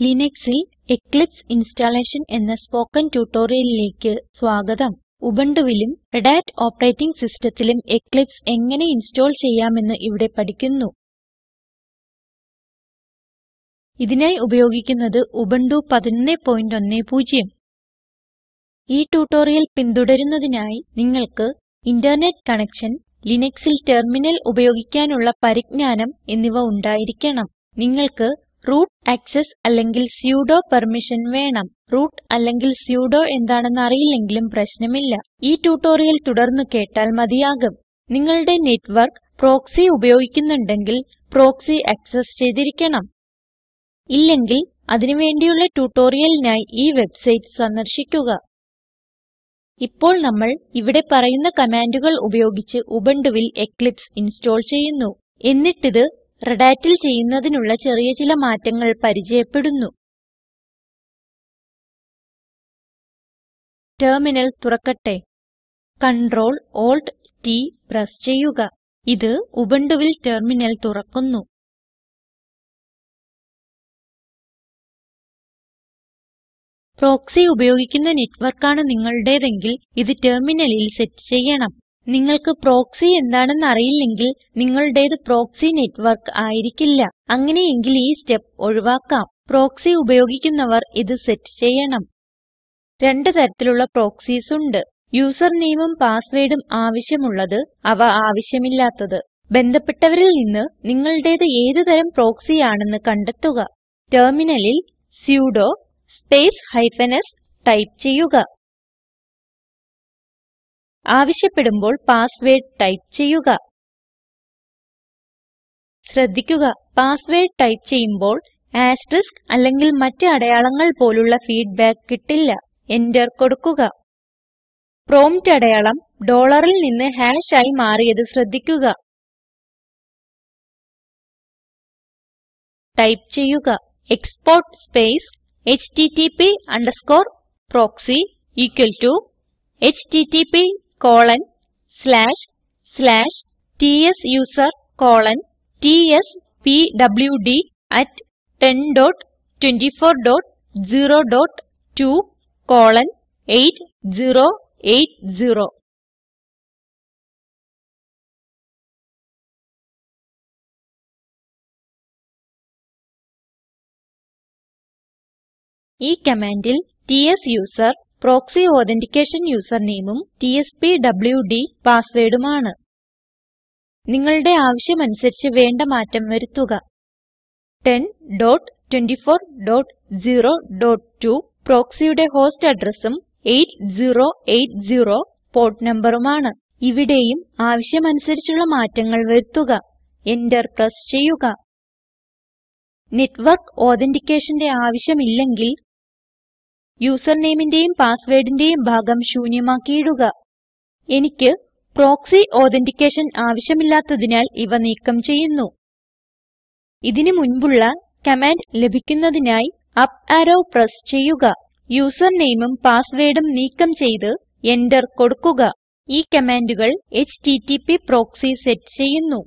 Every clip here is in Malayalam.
ലിനക്സിൽ എക്ലിപ്സ് ഇൻസ്റ്റലേഷൻ എന്ന സ്പോകെൻ ട്യൂട്ടോറിയലിലേക്ക് സ്വാഗതം. ഉബുണ്ടുവിലും റെഡ് ഹാറ്റ് ഓപ്പറേറ്റിംഗ് സിസ്റ്റത്തിലും എക്ലിപ്സ് എങ്ങനെ ഇൻസ്റ്റോൾ ചെയ്യാമെന്ന് ഇവിടെ പഠിക്കുന്നു. ഇതിനായി ഉപയോഗിക്കുന്നത് ഉബുണ്ടു 1110 ഈ ട്യൂട്ടോറിയൽ പിന്തുടരുന്നതിനായി നിങ്ങൾക്ക് ഇന്റർനെറ്റ് കണക്ഷൻ ലിനക്സിൽ ടെർമിനൽ ഉപയോഗിക്കാനുള്ള പരിജ്ഞാനം എന്നിവ ഉണ്ടായിരിക്കണം. നിങ്ങൾക്ക് റൂട്ട് ആക്സസ് അല്ലെങ്കിൽ സുഡോ പെർമിഷൻ വേണം. റൂട്ട് അല്ലെങ്കിൽ സുഡോ എന്താണെന്ന് അറിയില്ലെങ്കിലും പ്രശ്നമില്ല. ഈ ട്യൂട്ടോറിയൽ തുടർന്ന് കേട്ടാൽ മതിയാകും. നിങ്ങളുടെ നെറ്റ്വർക്ക് പ്രോക്സി ഉപയോഗിക്കുന്നുണ്ടെങ്കിൽ പ്രോക്സി ആക്സസ് ചെയ്തിരിക്കണം. ഇല്ലെങ്കിൽ അതിന് വേണ്ടിയുള്ള ട്യൂട്ടോറിയലിനായി ഈ വെബ്സൈറ്റ് സന്ദർശിക്കുക. ഇപ്പോൾ നമ്മൾ ഇവിടെ പറയുന്ന കമാൻഡുകൾ ഉപയോഗിച്ച് ഉബുണ്ടുവിൽ എക്ലിപ്സ് ഇൻസ്റ്റോൾ ചെയ്യുന്നു. എന്നിട്ടിത് റെഡ് hatൽ ചെയ്യുന്നതിനുള്ള ചെറിയ ചില മാറ്റങ്ങൾ പരിചയപ്പെടുന്നു. ടെർമിനൽ തുറക്കട്ടെ. Ctrl Alt T പ്രസ് ചെയ്യുക. ഇത് ഉബുണ്ടുവിൽ ടെർമിനൽ തുറക്കുന്നു. പ്രോക്സി ഉപയോഗിക്കുന്ന നെറ്റ്വർക്കാണ് നിങ്ങളുടേതെങ്കിൽ ഇത് ടെർമിനലിൽ സെറ്റ് ചെയ്യണം. നിങ്ങൾക്ക് പ്രോക്സി എന്താണെന്ന് അറിയില്ലെങ്കിൽ നിങ്ങളുടേത് പ്രോക്സി നെറ്റ്വർക്ക് ആയിരിക്കില്ല. അങ്ങനെയെങ്കിൽ ഈ സ്റ്റെപ്പ് ഒഴിവാക്കാം. പ്രോക്സി ഉപയോഗിക്കുന്നവർ ഇത് സെറ്റ് ചെയ്യണം. രണ്ട് തരത്തിലുള്ള പ്രോക്സീസ് ഉണ്ട്. യൂസർ നെയിമും പാസ്വേർഡും ആവശ്യമുള്ളത് അവ ആവശ്യമില്ലാത്തത്. ബന്ധപ്പെട്ടവരിൽ നിന്ന് നിങ്ങളുടേത് ഏത് തരം പ്രോക്സി ആണെന്ന് കണ്ടെത്തുക. ടെർമിനലിൽ sudo space hyphen s type ചെയ്യുക. ആവശ്യപ്പെടുമ്പോൾ പാസ്വേർഡ് ടൈപ്പ് ചെയ്യുക. ശ്രദ്ധിക്കുക. പാസ്വേർഡ് ടൈപ്പ് ചെയ്യുമ്പോൾ ആസ്റ്ററിസ്ക് അല്ലെങ്കിൽ മറ്റ് അടയാളങ്ങൾ പോലുള്ള ഫീഡ്ബാക്ക് കിട്ടില്ല. എന്റർ കൊടുക്കുക. പ്രോംപ്റ്റ് അടയാളം ഡോളറിൽ നിന്ന് ഹാഷ് ആയി മാറിയത് ശ്രദ്ധിക്കുക. ടൈപ്പ് ചെയ്യുക. Export space H T T P underscore proxy equal to H T T HTTP colon slash slash tsuser colon ടിഎസ്പിഡിയുഡി at 102402 colon 8080 ഈ കമാൻഡിൽ ട്സൂസർ പ്രോക്സി അതെന്റിക്കേഷൻ യൂസർനെയിമും TSPWD പാസ്വേഡുമാണ്. നിങ്ങളുടെ ആവശ്യമനുസരിച്ച് വേണ്ട മാറ്റം വരുത്തുക. 102402 പ്രോക്സിയുടെ ഹോസ്റ്റ് അഡ്രസ്സും 8080 പോർട്ട് നമ്പറുമാണ്. ഇവിടെയും ആവശ്യമനുസരിച്ചുള്ള മാറ്റങ്ങൾ വരുത്തുക. എന്റർ പ്രസ് ചെയ്യുക. നെറ്റ്വർക്ക് authenticationന്റെ ആവശ്യമില്ലെങ്കിൽ യൂസർ നെയിമിന്റെയും പാസ്വേർഡിന്റെയും ഭാഗം ശൂന്യമാക്കിയിടുക. എനിക്ക് പ്രോക്സി അതെന്റിക്കേഷൻ ആവശ്യമില്ലാത്തതിനാൽ ഇവ നീക്കം ചെയ്യുന്നു. ഇതിന് മുൻപുള്ള കമാൻഡ് ലഭിക്കുന്നതിനായി അപ്പ് അറോ പ്രസ് ചെയ്യുക. നെയിമും പാസ്വേർഡും നീക്കം ചെയ്ത് എന്റർ കൊടുക്കുക. ഈ കമാൻഡുകൾ എച്ടിടിപി പ്രോക്സി സെറ്റ് ചെയ്യുന്നു.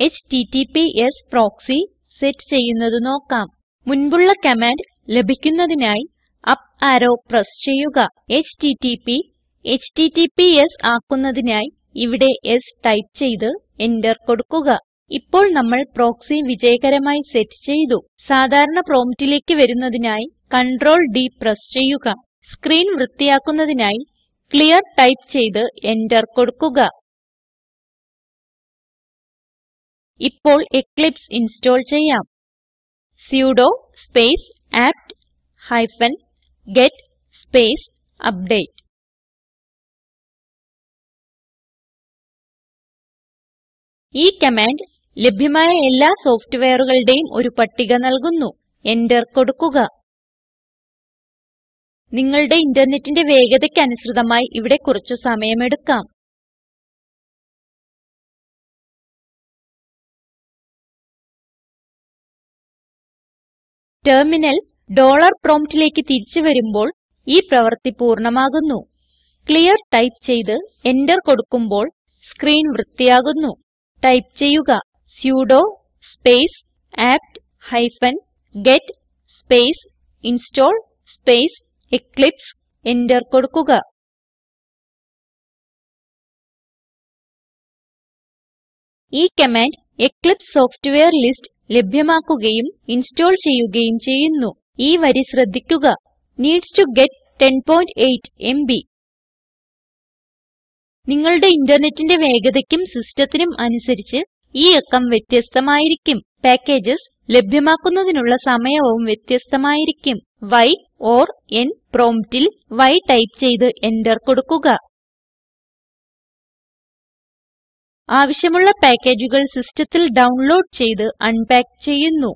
എച്ടിടിപിഎസ് പ്രോക്സി സെറ്റ് ചെയ്യുന്നത് നോക്കാം. മുൻപുള്ള കമാൻഡ് ലഭിക്കുന്നതിനായി അപ്പ് അറോ പ്രസ് ചെയ്യുക. Http https ആക്കുന്നതിനായി ഇവിടെ s ടൈപ്പ് ചെയ്ത് എന്റർ കൊടുക്കുക. ഇപ്പോൾ നമ്മൾ പ്രോക്സി വിജയകരമായി സെറ്റ് ചെയ്തു. സാധാരണ പ്രോംപ്റ്റിലേക്ക് വരുന്നതിനായി കൺട്രോൾ D പ്രസ് ചെയ്യുക. സ്ക്രീൻ വൃത്തിയാക്കുന്നതിനായി ക്ലിയർ ടൈപ്പ് ചെയ്ത് എന്റർ കൊടുക്കുക. ഇപ്പോൾ എക്ലിപ്സ് ഇൻസ്റ്റോൾ ചെയ്യാം. sudo space apt hyphen get space update. ഈ കമാൻഡ് ലഭ്യമായ എല്ലാ സോഫ്റ്റ്വെയറുകളുടെയും ഒരു പട്ടിക നൽകുന്നു. എന്റർ കൊടുക്കുക. നിങ്ങളുടെ ഇന്റർനെറ്റിന്റെ വേഗതയ്ക്ക് അനുസൃതമായി ഇവിടെ കുറച്ച് സമയമെടുക്കാം. ടെർമിനൽ ഡോളർ promptലേക്ക് തിരിച്ചു വരുമ്പോൾ ഈ പ്രവൃത്തി പൂർണമാകുന്നു. ക്ലിയർ ടൈപ്പ് ചെയ്ത് എന്റർ കൊടുക്കുമ്പോൾ സ്ക്രീൻ വൃത്തിയാകുന്നു. ടൈപ്പ് ചെയ്യുക sudo space apt hyphen get space install space Eclipse enter കൊടുക്കുക. ഈ കമാൻഡ് എക്ലിപ്സ് സോഫ്റ്റ്വെയർ ലിസ്റ്റ് ലഭ്യമാക്കുകയും ഇൻസ്റ്റോൾ ചെയ്യുകയും ചെയ്യുന്നു. ഈ വരി ശ്രദ്ധിക്കുക. നീഡ്സ് ടോ ഗെറ്റ് 108 എംബി നിങ്ങളുടെ ഇന്റർനെറ്റിന്റെ വേഗതയ്ക്കും സിസ്റ്റത്തിനും അനുസരിച്ച് ഈ അക്കം വ്യത്യസ്തമായിരിക്കും. പാക്കേജസ് ലഭ്യമാക്കുന്നതിനുള്ള സമയവും വ്യത്യസ്തമായിരിക്കും. Y ഓർ n പ്രോംപ്റ്റിൽ y ടൈപ്പ് ചെയ്ത് എന്റർ കൊടുക്കുക. ആവശ്യമുള്ള പാക്കേജുകൾ സിസ്റ്റത്തിൽ ഡൗൺലോഡ് ചെയ്ത് അൺപാക്ക് ചെയ്യുന്നു.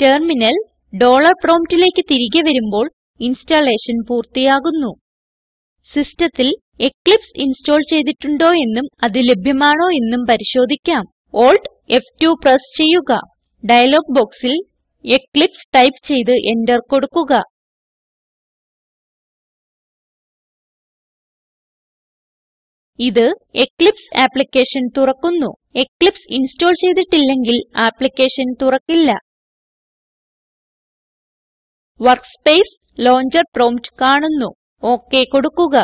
ടെർമിനൽ ഡോളർ promptലേക്ക് തിരികെ വരുമ്പോൾ ഇൻസ്റ്റലേഷൻ പൂർത്തിയാകുന്നു. സിസ്റ്റത്തിൽ എക്ലിപ്സ് ഇൻസ്റ്റോൾ ചെയ്തിട്ടുണ്ടോ എന്നും അത് ലഭ്യമാണോ എന്നും പരിശോധിക്കാം. Alt F2 പ്രസ് ചെയ്യുക. ഡയലോഗ് ബോക്സിൽ എക്ലിപ്സ് ടൈപ്പ് ചെയ്ത് എന്റർ കൊടുക്കുക. ഇത് എക്ലിപ്സ് ആപ്ലിക്കേഷൻ തുറക്കുന്നു. എക്ലിപ്സ് ഇൻസ്റ്റോൾ ചെയ്തിട്ടില്ലെങ്കിൽ ആപ്ലിക്കേഷൻ തുറക്കില്ല. വർക്ക്സ്പേസ് ലോഞ്ചർ പ്രോംപ്റ്റ് കാണുന്നു. ഒക് കൊടുക്കുക.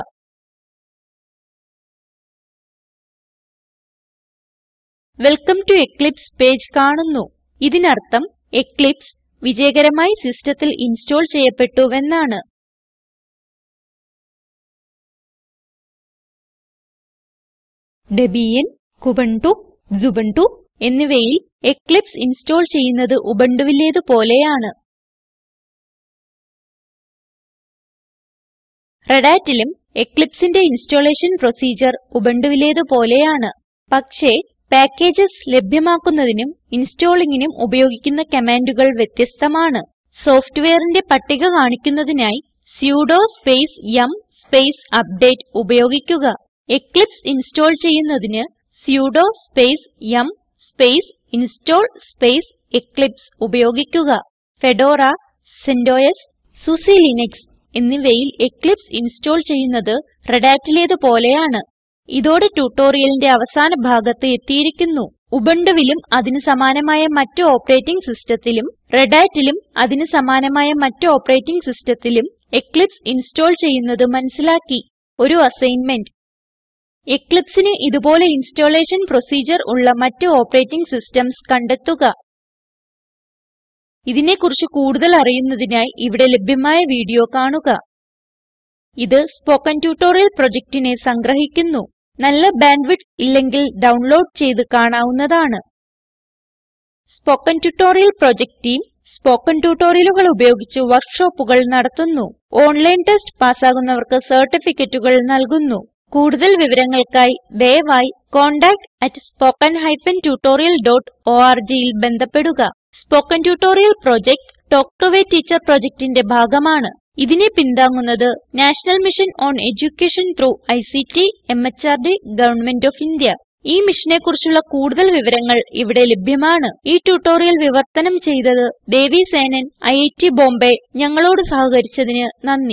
വെൽക്കം ടോ എക്ലിപ്സ് പേജ് കാണുന്നു. ഇതിനർത്ഥം എക്ലിപ്സ് വിജയകരമായി സിസ്റ്റത്തിൽ ഇൻസ്റ്റോൾ ചെയ്യപ്പെട്ടുവെന്നാണ് ഡെബിയൻ Kubuntu, ക്സുബുന്റു എന്നിവയിൽ എക്ലിപ്സ് ഇൻസ്റ്റോൾ ചെയ്യുന്നത് ഉബുണ്ടുവിലേത് പോലെയാണ് Redhatലും Eclipseന്റെ ഇൻസ്റ്റലേഷൻ പ്രൊസിഡ്യൂർ ഉബുണ്ടുവിലേത് പോലെയാണ്. പക്ഷേ പാക്കേജസ് ലഭ്യമാക്കുന്നതിനും ഇൻസ്റ്റാളിങ്ങിനും ഉപയോഗിക്കുന്ന കമാൻഡുകൾ വ്യത്യസ്തമാണ്. സോഫ്റ്റ്വെയറിന്റെ പട്ടിക കാണിക്കുന്നതിനായി sudo space yum space update ഉപയോഗിക്കുക. എക്ലിപ്സ് ഇൻസ്റ്റോൾ ചെയ്യുന്നതിന് sudo space yum space install space Eclipse ഉപയോഗിക്കുക. ഫെഡോറ സെന്റോസ് സുസി ലിനക്സ് എന്നിവയിൽ എക്ലിപ്സ് ഇൻസ്റ്റോൾ ചെയ്യുന്നത് Redhatലേത് പോലെയാണ്. ഇതോടെ ട്യൂട്ടോറിയലിന്റെ അവസാന ഭാഗത്ത് എത്തിയിരിക്കുന്നു. ഉബുണ്ടുവിലും അതിന് സമാനമായ മറ്റ് ഓപ്പറേറ്റിംഗ് സിസ്റ്റത്തിലും റെഡാറ്റിലും അതിന് സമാനമായ മറ്റ് ഓപ്പറേറ്റിംഗ് സിസ്റ്റത്തിലും എക്ലിപ്സ് ഇൻസ്റ്റോൾ ചെയ്യുന്നത് മനസ്സിലാക്കി. ഒരു അസൈൻമെന്റ്. Eclipseന് ഇതുപോലെ ഇൻസ്റ്റലേഷൻ പ്രൊസീജർ ഉള്ള മറ്റ് ഓപ്പറേറ്റിംഗ് സിസ്റ്റംസ് കണ്ടെത്തുക. ഇതിനെ കുറിച്ച് കൂടുതൽ അറിയുന്നതിനായി ഇവിടെ ലഭ്യമായ വീഡിയോ കാണുക. ഇത് സ്പോകെൻ ട്യൂട്ടോറിയൽ പ്രൊജക്റ്റിനെ സംഗ്രഹിക്കുന്നു. നല്ല ബാൻഡ്വിഡ്ത്ത് ഇല്ലെങ്കിൽ ഡൗൺലോഡ് ചെയ്ത് കാണാവുന്നതാണ്. Spoken tutorial project team spoken ട്യൂട്ടോറിയലുകൾ ഉപയോഗിച്ച് വർക്ക്ഷോപ്പുകൾ നടത്തുന്നു. ഓൺലൈൻ ടെസ്റ്റ് പാസ്സാകുന്നവർക്ക് സർട്ടിഫിക്കറ്റുകൾ നൽകുന്നു. കൂടുതൽ വിവരങ്ങൾക്കായി ദയവായി contactspoken tutorialorgൽ ബന്ധപ്പെടുക. Spoken tutorial project talk to a teacher പ്രൊജക്റ്റിന്റെ ഭാഗമാണ്. ഇതിനെ പിന്താങ്ങുന്നത് national mission on education through ICT MHRD government of India. ഈ മിഷനെ കുറിച്ചുള്ള കൂടുതൽ വിവരങ്ങൾ ഇവിടെ ലഭ്യമാണ്. ഈ ട്യൂട്ടോറിയൽ വിവർത്തനം ചെയ്തത് ദേവി സേനൻ ഐറ്റ് ബോംബേ. ഞങ്ങളോട് സഹകരിച്ചതിന് നന്ദി.